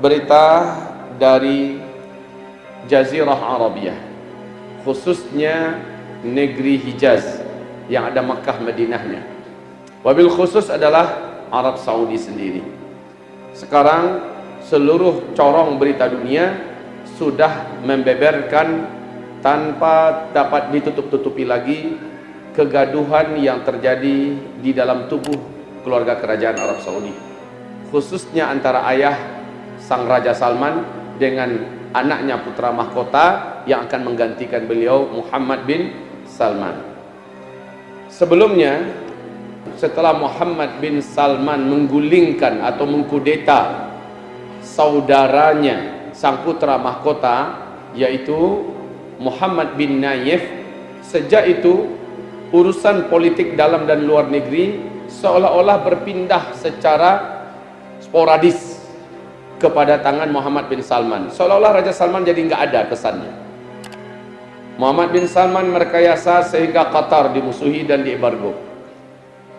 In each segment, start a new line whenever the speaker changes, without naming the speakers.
berita dari Jazirah Arabiyah khususnya negeri Hijaz yang ada Makkah Madinahnya. Wabil khusus adalah Arab Saudi sendiri. Sekarang seluruh corong berita dunia sudah membeberkan tanpa dapat ditutup-tutupi lagi kegaduhan yang terjadi di dalam tubuh keluarga kerajaan Arab Saudi khususnya antara ayah sang Raja Salman dengan anaknya putra mahkota yang akan menggantikan beliau Muhammad bin Salman. Sebelumnya setelah Muhammad bin Salman menggulingkan atau mengkudeta saudaranya sang putra mahkota yaitu Muhammad bin Nayef sejak itu urusan politik dalam dan luar negeri seolah-olah berpindah secara sporadis kepada tangan Muhammad bin Salman. Seolah-olah Raja Salman jadi nggak ada kesannya. Muhammad bin Salman merekayasa sehingga Qatar dimusuhi dan diembargo.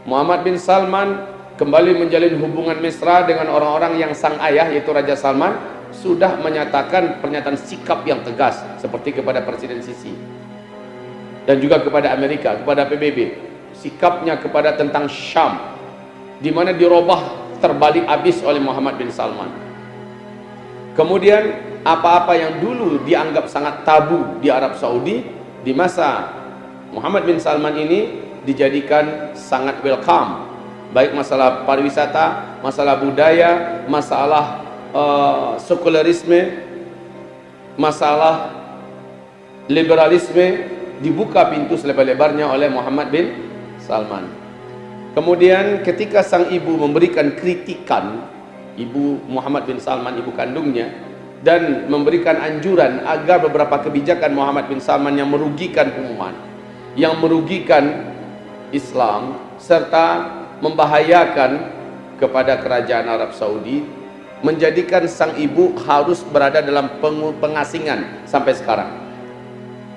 Muhammad bin Salman kembali menjalin hubungan mesra dengan orang-orang yang sang ayah yaitu Raja Salman sudah menyatakan pernyataan sikap yang tegas seperti kepada Presiden Sisi dan juga kepada Amerika, kepada PBB sikapnya kepada tentang Syam di mana dirubah terbalik habis oleh Muhammad bin Salman Kemudian apa-apa yang dulu dianggap sangat tabu di Arab Saudi di masa Muhammad bin Salman ini dijadikan sangat welcome baik masalah pariwisata, masalah budaya, masalah uh, sekularisme, masalah liberalisme dibuka pintu selebar-lebarnya oleh Muhammad bin Salman. Kemudian ketika sang ibu memberikan kritikan ibu Muhammad bin Salman ibu kandungnya dan memberikan anjuran agar beberapa kebijakan Muhammad bin Salman yang merugikan umat yang merugikan Islam serta membahayakan kepada kerajaan Arab Saudi menjadikan sang ibu harus berada dalam pengasingan sampai sekarang.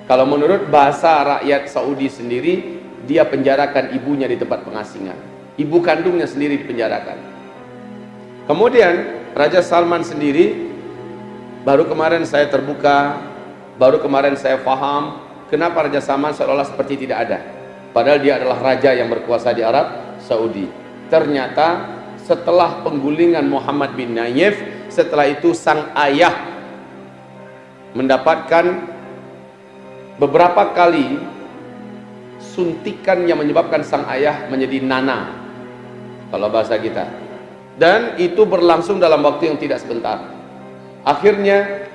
Kalau menurut bahasa rakyat Saudi sendiri dia penjarakan ibunya di tempat pengasingan. Ibu kandungnya sendiri dipenjarakan Kemudian Raja Salman sendiri baru kemarin saya terbuka, baru kemarin saya faham kenapa Raja Salman seolah seperti tidak ada. Padahal dia adalah raja yang berkuasa di Arab Saudi. Ternyata setelah penggulingan Muhammad bin Nayef, setelah itu sang ayah mendapatkan beberapa kali suntikan yang menyebabkan sang ayah menjadi nana kalau bahasa kita dan itu berlangsung dalam waktu yang tidak sebentar. Akhirnya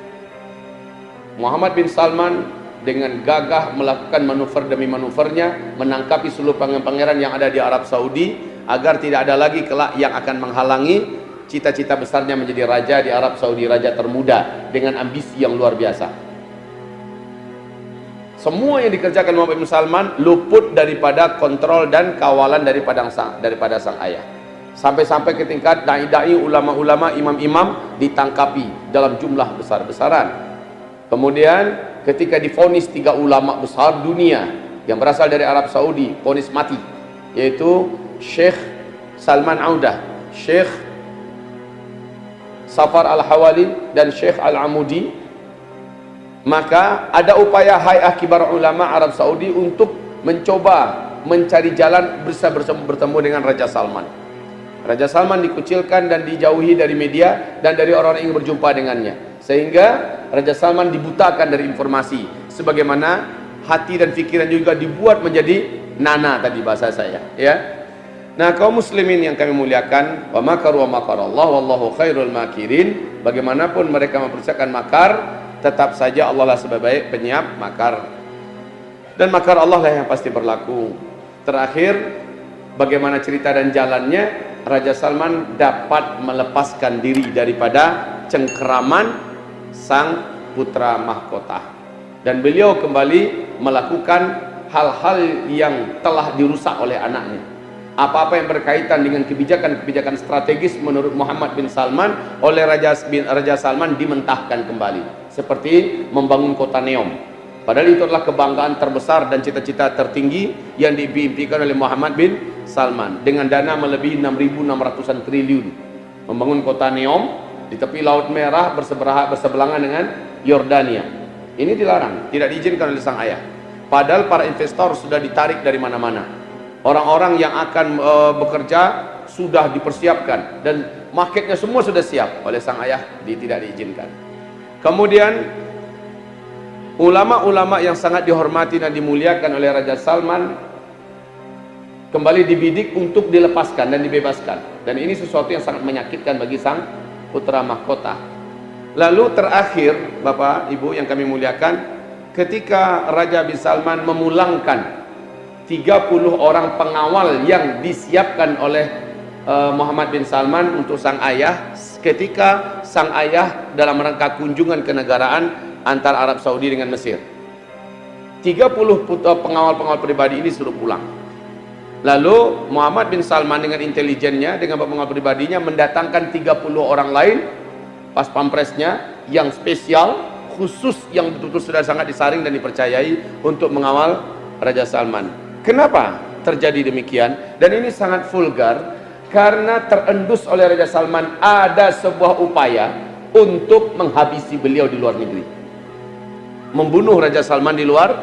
Muhammad bin Salman dengan gagah melakukan manuver demi manuvernya menangkapi seluruh pangeran-pangeran yang ada di Arab Saudi agar tidak ada lagi kelak yang akan menghalangi cita-cita besarnya menjadi raja di Arab Saudi raja termuda dengan ambisi yang luar biasa. Semua yang dikerjakan Muhammad bin Salman luput daripada kontrol dan kawalan daripada sang, daripada sang ayah sampai-sampai ke tingkat dai-dai ulama-ulama imam-imam ditangkapi dalam jumlah besar-besaran. Kemudian ketika difonis tiga ulama besar dunia yang berasal dari Arab Saudi fonis mati yaitu Syekh Salman Audah Syekh Safar Al-Hawali dan Syekh Al-Amudi. Maka ada upaya Hay'ah Kibar Ulama Arab Saudi untuk mencoba mencari jalan bisa bertemu dengan Raja Salman Raja Salman dikucilkan dan dijauhi dari media dan dari orang-orang yang berjumpa dengannya. Sehingga Raja Salman dibutakan dari informasi. Sebagaimana hati dan pikiran juga dibuat menjadi nana tadi bahasa saya. Ya. Nah kaum muslimin yang kami muliakan. Wa makaru wa Allah wallahu khairul makirin. Bagaimanapun mereka mempersiapkan makar. Tetap saja Allah lah sebaik penyiap makar. Dan makar Allah lah yang pasti berlaku. Terakhir, bagaimana cerita dan jalannya Raja Salman dapat melepaskan diri daripada cengkeraman sang putra mahkota. Dan beliau kembali melakukan hal-hal yang telah dirusak oleh anaknya. Apa-apa yang berkaitan dengan kebijakan-kebijakan strategis menurut Muhammad bin Salman oleh Raja bin Raja Salman dimentahkan kembali. Seperti membangun kota Neom. Padahal itu adalah kebanggaan terbesar dan cita-cita tertinggi yang diimpikan oleh Muhammad bin Salman dengan dana melebihi 6.600an triliun membangun kota Neom di tepi Laut Merah berseberangan dengan Yordania. Ini dilarang, tidak diizinkan oleh sang ayah. Padahal para investor sudah ditarik dari mana-mana. Orang-orang yang akan e, bekerja sudah dipersiapkan dan marketnya semua sudah siap oleh sang ayah di, tidak diizinkan. Kemudian ulama-ulama yang sangat dihormati dan dimuliakan oleh Raja Salman kembali dibidik untuk dilepaskan dan dibebaskan. Dan ini sesuatu yang sangat menyakitkan bagi sang putra mahkota. Lalu terakhir, Bapak, Ibu yang kami muliakan, ketika Raja bin Salman memulangkan 30 orang pengawal yang disiapkan oleh uh, Muhammad bin Salman untuk sang ayah, ketika sang ayah dalam rangka kunjungan kenegaraan antara Arab Saudi dengan Mesir. 30 pengawal-pengawal pribadi ini suruh pulang. Lalu Muhammad bin Salman dengan intelijennya, dengan pengawal pribadinya mendatangkan 30 orang lain pas pampresnya yang spesial, khusus yang betul-betul sudah sangat disaring dan dipercayai untuk mengawal Raja Salman. Kenapa terjadi demikian? Dan ini sangat vulgar karena terendus oleh Raja Salman ada sebuah upaya untuk menghabisi beliau di luar negeri. Membunuh Raja Salman di luar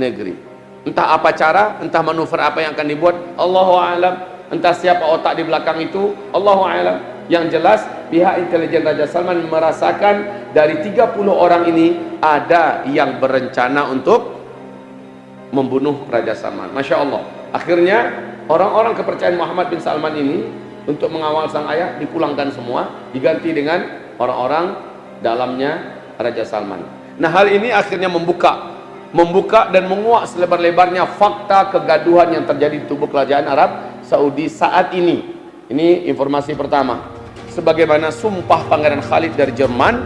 negeri entah apa cara entah manuver apa yang akan dibuat. Allahu alam. Entah siapa otak di belakang itu. Allahu alam. Yang jelas pihak intelijen Raja Salman merasakan dari 30 orang ini ada yang berencana untuk membunuh Raja Salman. Masya Allah. Akhirnya orang-orang kepercayaan Muhammad bin Salman ini untuk mengawal sang ayah dipulangkan semua diganti dengan orang-orang dalamnya Raja Salman. Nah hal ini akhirnya membuka membuka dan menguak selebar-lebarnya fakta kegaduhan yang terjadi di tubuh kerajaan Arab Saudi saat ini. Ini informasi pertama. Sebagaimana sumpah Pangeran Khalid dari Jerman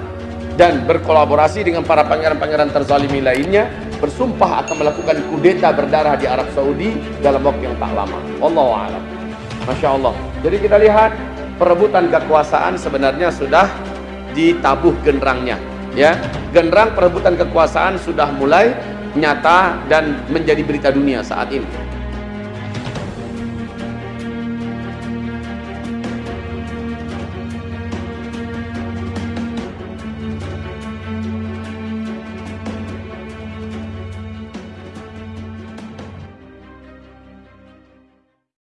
dan berkolaborasi dengan para pangeran-pangeran terzalimi lainnya bersumpah akan melakukan kudeta berdarah di Arab Saudi dalam waktu yang tak lama. Allahu a'lam. Masya Allah. Jadi kita lihat perebutan kekuasaan sebenarnya sudah ditabuh genderangnya ya genderang perebutan kekuasaan sudah mulai nyata dan menjadi berita dunia saat ini